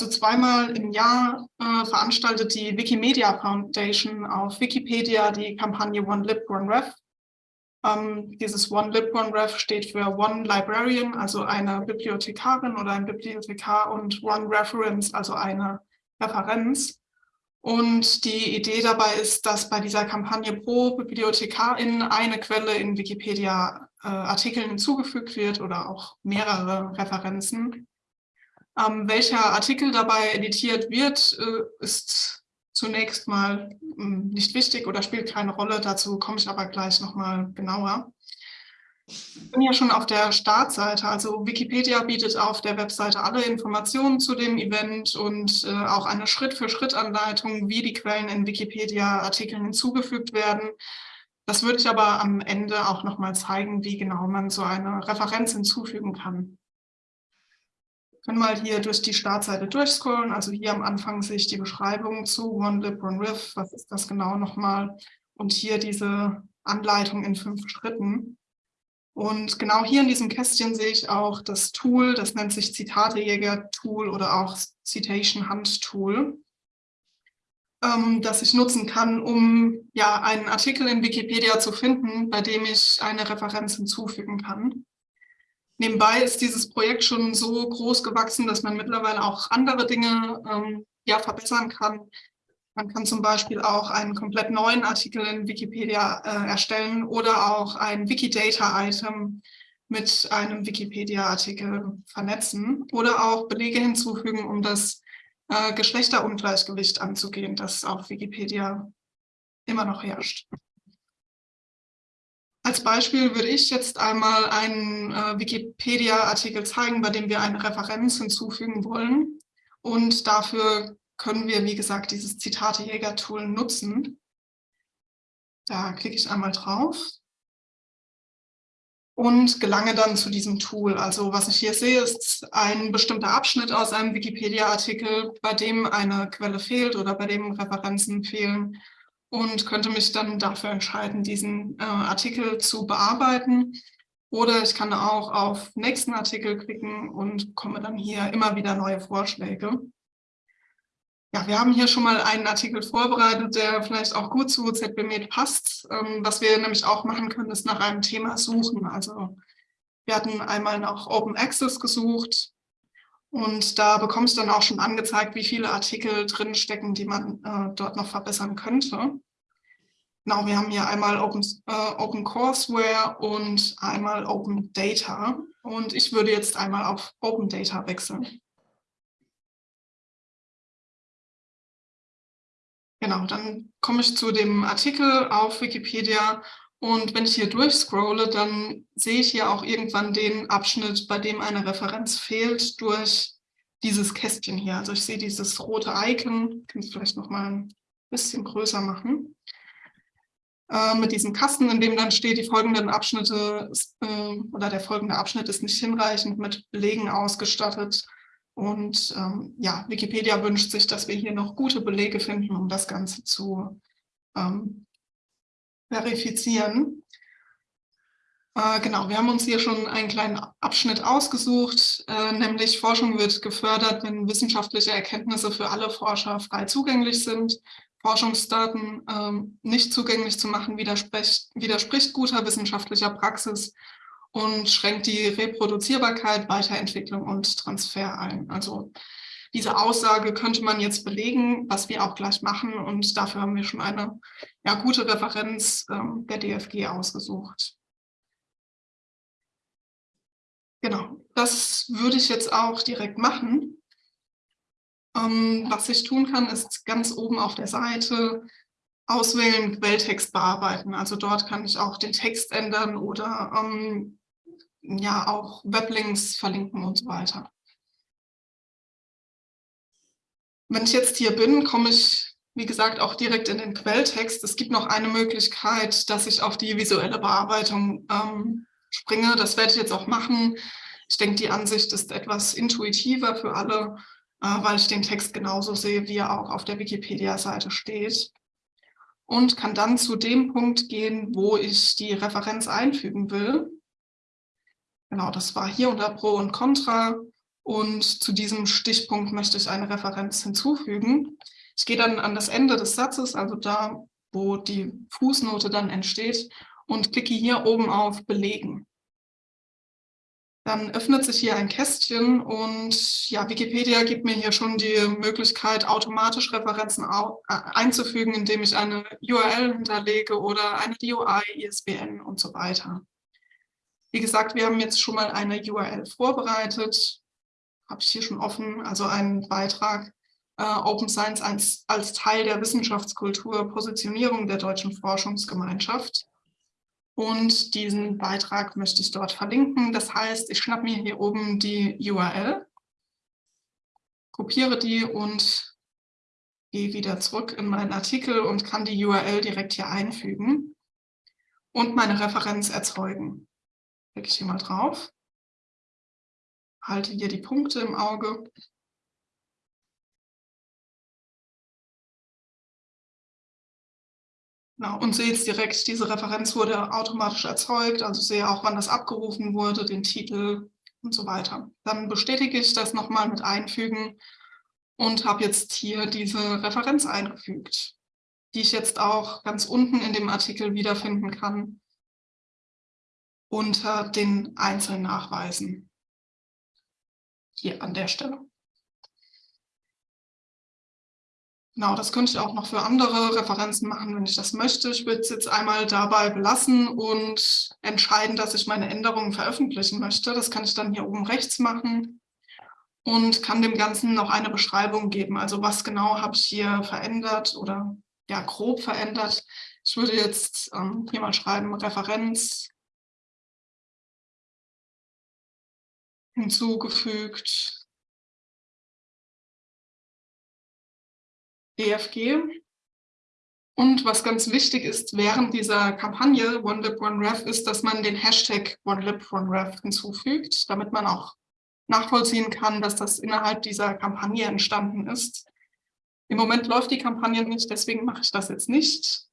Also zweimal im Jahr äh, veranstaltet die Wikimedia Foundation auf Wikipedia die Kampagne One Lib, One Ref. Ähm, dieses One Lib, One Ref steht für One Librarian, also eine Bibliothekarin oder ein Bibliothekar und One Reference, also eine Referenz. Und die Idee dabei ist, dass bei dieser Kampagne pro Bibliothekarin eine Quelle in Wikipedia-Artikeln äh, hinzugefügt wird oder auch mehrere Referenzen. Ähm, welcher Artikel dabei editiert wird, äh, ist zunächst mal mh, hm, nicht wichtig oder spielt keine Rolle. Dazu komme ich aber gleich nochmal genauer. Ich bin ja schon auf der Startseite, also Wikipedia bietet auf der Webseite alle Informationen zu dem Event und äh, auch eine Schritt-für-Schritt-Anleitung, wie die Quellen in Wikipedia-Artikeln hinzugefügt werden. Das würde ich aber am Ende auch nochmal zeigen, wie genau man so eine Referenz hinzufügen kann. Können mal hier durch die Startseite durchscrollen. Also hier am Anfang sehe ich die Beschreibung zu OneLib, OneRiff. Was ist das genau nochmal? Und hier diese Anleitung in fünf Schritten. Und genau hier in diesem Kästchen sehe ich auch das Tool, das nennt sich Zitatejäger-Tool oder auch Citation-Hunt-Tool, ähm, das ich nutzen kann, um ja einen Artikel in Wikipedia zu finden, bei dem ich eine Referenz hinzufügen kann. Nebenbei ist dieses Projekt schon so groß gewachsen, dass man mittlerweile auch andere Dinge ähm, ja, verbessern kann. Man kann zum Beispiel auch einen komplett neuen Artikel in Wikipedia äh, erstellen oder auch ein Wikidata-Item mit einem Wikipedia-Artikel vernetzen oder auch Belege hinzufügen, um das äh, Geschlechterungleichgewicht anzugehen, das auf Wikipedia immer noch herrscht. Als Beispiel würde ich jetzt einmal einen äh, Wikipedia-Artikel zeigen, bei dem wir eine Referenz hinzufügen wollen. Und dafür können wir, wie gesagt, dieses Zitate-Jäger-Tool nutzen. Da klicke ich einmal drauf und gelange dann zu diesem Tool. Also was ich hier sehe, ist ein bestimmter Abschnitt aus einem Wikipedia-Artikel, bei dem eine Quelle fehlt oder bei dem Referenzen fehlen und könnte mich dann dafür entscheiden, diesen äh, Artikel zu bearbeiten. Oder ich kann auch auf nächsten Artikel klicken und bekomme dann hier immer wieder neue Vorschläge. Ja, wir haben hier schon mal einen Artikel vorbereitet, der vielleicht auch gut zu ZBMed passt. Ähm, was wir nämlich auch machen können, ist nach einem Thema suchen. Also wir hatten einmal nach Open Access gesucht und da bekommst du dann auch schon angezeigt, wie viele Artikel drinstecken, die man äh, dort noch verbessern könnte. Genau, wir haben hier einmal Open, äh, Open Courseware und einmal Open Data. Und ich würde jetzt einmal auf Open Data wechseln. Genau, dann komme ich zu dem Artikel auf Wikipedia und wenn ich hier durchscrolle, dann sehe ich hier auch irgendwann den Abschnitt, bei dem eine Referenz fehlt durch dieses Kästchen hier. Also ich sehe dieses rote Icon, ich kann es vielleicht noch mal ein bisschen größer machen, äh, mit diesem Kasten, in dem dann steht, die folgenden Abschnitte äh, oder der folgende Abschnitt ist nicht hinreichend mit Belegen ausgestattet. Und ähm, ja, Wikipedia wünscht sich, dass wir hier noch gute Belege finden, um das Ganze zu ähm, verifizieren. Äh, genau, wir haben uns hier schon einen kleinen Abschnitt ausgesucht, äh, nämlich Forschung wird gefördert, wenn wissenschaftliche Erkenntnisse für alle Forscher frei zugänglich sind. Forschungsdaten ähm, nicht zugänglich zu machen, widerspricht, widerspricht guter wissenschaftlicher Praxis und schränkt die Reproduzierbarkeit, Weiterentwicklung und Transfer ein. Also diese Aussage könnte man jetzt belegen, was wir auch gleich machen. Und dafür haben wir schon eine ja, gute Referenz ähm, der DFG ausgesucht. Genau, das würde ich jetzt auch direkt machen. Ähm, was ich tun kann, ist ganz oben auf der Seite auswählen, Quelltext bearbeiten. Also dort kann ich auch den Text ändern oder ähm, ja auch Weblinks verlinken und so weiter. Wenn ich jetzt hier bin, komme ich, wie gesagt, auch direkt in den Quelltext. Es gibt noch eine Möglichkeit, dass ich auf die visuelle Bearbeitung ähm, springe. Das werde ich jetzt auch machen. Ich denke, die Ansicht ist etwas intuitiver für alle, äh, weil ich den Text genauso sehe, wie er auch auf der Wikipedia-Seite steht. Und kann dann zu dem Punkt gehen, wo ich die Referenz einfügen will. Genau, das war hier unter Pro und Contra. Und zu diesem Stichpunkt möchte ich eine Referenz hinzufügen. Ich gehe dann an das Ende des Satzes, also da, wo die Fußnote dann entsteht, und klicke hier oben auf Belegen. Dann öffnet sich hier ein Kästchen und ja, Wikipedia gibt mir hier schon die Möglichkeit, automatisch Referenzen äh, einzufügen, indem ich eine URL hinterlege oder eine DOI, ISBN und so weiter. Wie gesagt, wir haben jetzt schon mal eine URL vorbereitet, habe ich hier schon offen, also einen Beitrag äh, Open Science als, als Teil der Wissenschaftskultur, Positionierung der deutschen Forschungsgemeinschaft. Und diesen Beitrag möchte ich dort verlinken. Das heißt, ich schnappe mir hier oben die URL, kopiere die und gehe wieder zurück in meinen Artikel und kann die URL direkt hier einfügen und meine Referenz erzeugen. Klicke ich hier mal drauf, halte hier die Punkte im Auge Genau, und sehe jetzt direkt, diese Referenz wurde automatisch erzeugt, also sehe auch, wann das abgerufen wurde, den Titel und so weiter. Dann bestätige ich das nochmal mit Einfügen und habe jetzt hier diese Referenz eingefügt, die ich jetzt auch ganz unten in dem Artikel wiederfinden kann unter den einzelnen Nachweisen. Hier an der Stelle. Genau, das könnte ich auch noch für andere Referenzen machen, wenn ich das möchte. Ich würde es jetzt einmal dabei belassen und entscheiden, dass ich meine Änderungen veröffentlichen möchte. Das kann ich dann hier oben rechts machen und kann dem Ganzen noch eine Beschreibung geben. Also was genau habe ich hier verändert oder ja grob verändert. Ich würde jetzt ähm, hier mal schreiben, Referenz hinzugefügt EFG. Und was ganz wichtig ist während dieser Kampagne OneLib OneRef ist, dass man den Hashtag OneLib OneRef hinzufügt, damit man auch nachvollziehen kann, dass das innerhalb dieser Kampagne entstanden ist. Im Moment läuft die Kampagne nicht, deswegen mache ich das jetzt nicht.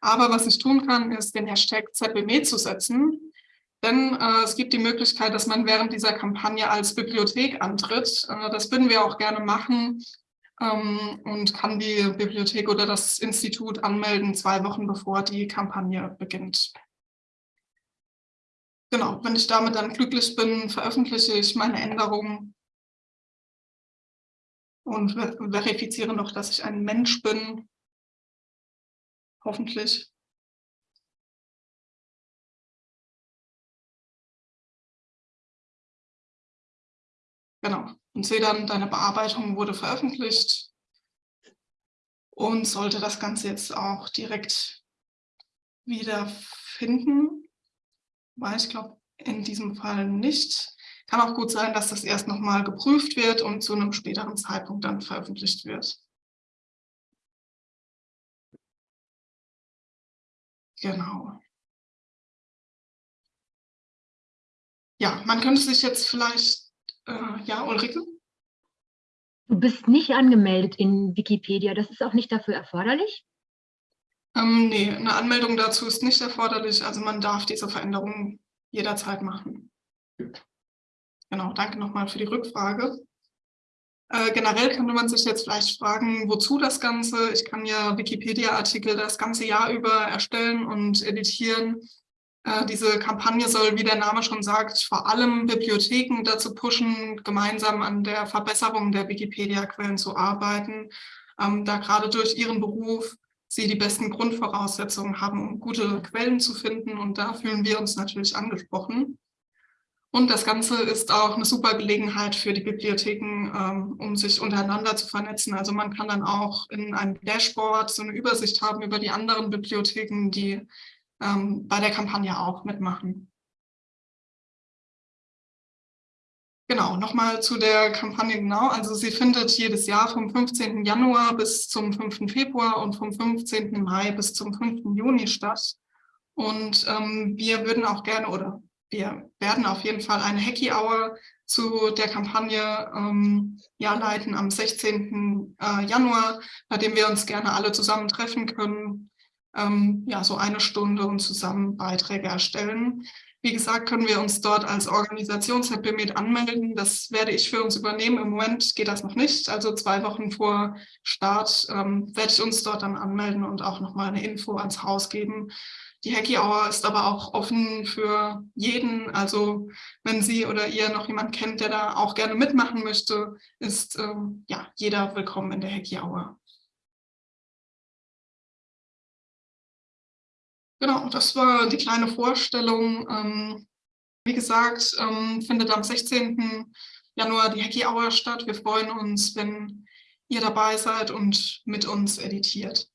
Aber was ich tun kann, ist den Hashtag ZBME zu setzen. Denn äh, es gibt die Möglichkeit, dass man während dieser Kampagne als Bibliothek antritt. Äh, das würden wir auch gerne machen, ähm, und kann die Bibliothek oder das Institut anmelden, zwei Wochen bevor die Kampagne beginnt. Genau, wenn ich damit dann glücklich bin, veröffentliche ich meine Änderungen und verifiziere noch, dass ich ein Mensch bin, hoffentlich. Genau. Und sehe dann, deine Bearbeitung wurde veröffentlicht und sollte das Ganze jetzt auch direkt wiederfinden. Weil ich glaube, in diesem Fall nicht. Kann auch gut sein, dass das erst nochmal geprüft wird und zu einem späteren Zeitpunkt dann veröffentlicht wird. Genau. Ja, man könnte sich jetzt vielleicht äh, ja, Ulrike? Du bist nicht angemeldet in Wikipedia. Das ist auch nicht dafür erforderlich? Ähm, nee, eine Anmeldung dazu ist nicht erforderlich. Also man darf diese Veränderungen jederzeit machen. Genau, danke nochmal für die Rückfrage. Äh, generell könnte man sich jetzt vielleicht fragen, wozu das Ganze? Ich kann ja Wikipedia-Artikel das ganze Jahr über erstellen und editieren. Äh, diese Kampagne soll, wie der Name schon sagt, vor allem Bibliotheken dazu pushen, gemeinsam an der Verbesserung der Wikipedia-Quellen zu arbeiten, ähm, da gerade durch ihren Beruf sie die besten Grundvoraussetzungen haben, um gute Quellen zu finden. Und da fühlen wir uns natürlich angesprochen. Und das Ganze ist auch eine super Gelegenheit für die Bibliotheken, ähm, um sich untereinander zu vernetzen. Also man kann dann auch in einem Dashboard so eine Übersicht haben über die anderen Bibliotheken, die ähm, bei der Kampagne auch mitmachen. Genau, nochmal zu der Kampagne genau. Also sie findet jedes Jahr vom 15. Januar bis zum 5. Februar und vom 15. Mai bis zum 5. Juni statt. Und ähm, wir würden auch gerne oder wir werden auf jeden Fall eine Hacky Hour zu der Kampagne ähm, ja, leiten am 16. Äh, Januar, bei dem wir uns gerne alle zusammen treffen können, ähm, ja, so eine Stunde und zusammen Beiträge erstellen. Wie gesagt, können wir uns dort als Organisation ZBMed anmelden. Das werde ich für uns übernehmen. Im Moment geht das noch nicht. Also zwei Wochen vor Start ähm, werde ich uns dort dann anmelden und auch nochmal eine Info ans Haus geben. Die Hacky Hour ist aber auch offen für jeden. Also wenn Sie oder ihr noch jemand kennt, der da auch gerne mitmachen möchte, ist ähm, ja jeder willkommen in der Hacky Hour. Genau, das war die kleine Vorstellung. Ähm, wie gesagt, ähm, findet am 16. Januar die Hacky Hour statt. Wir freuen uns, wenn ihr dabei seid und mit uns editiert.